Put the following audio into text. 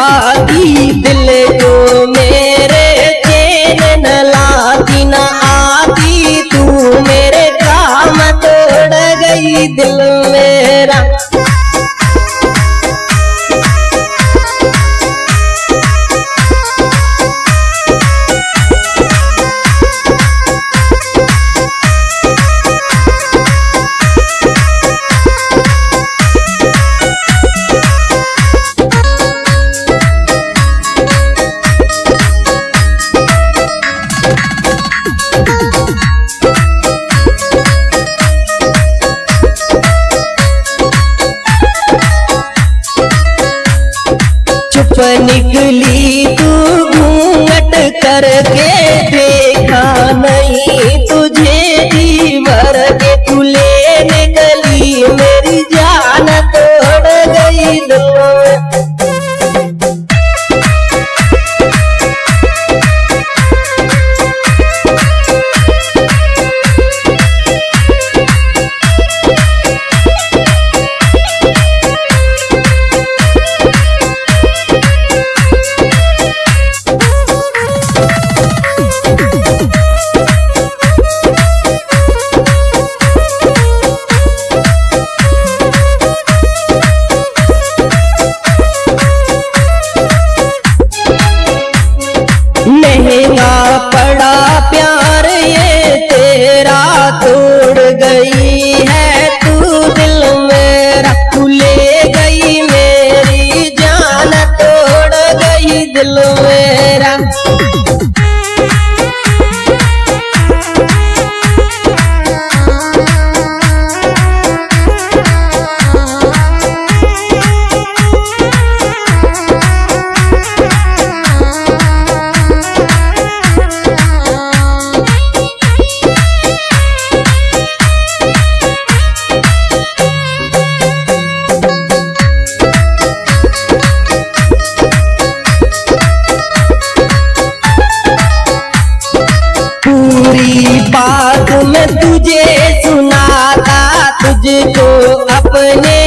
Bye. Uh, निकली तू घूंघट करके देखा नहीं। महँगा पड़ा प्यार, ये तेरा तोड़ गई है। तू दिल मेरा तू ले गई, मेरी जान तोड़ गई। दिल मेरा तुझको अपने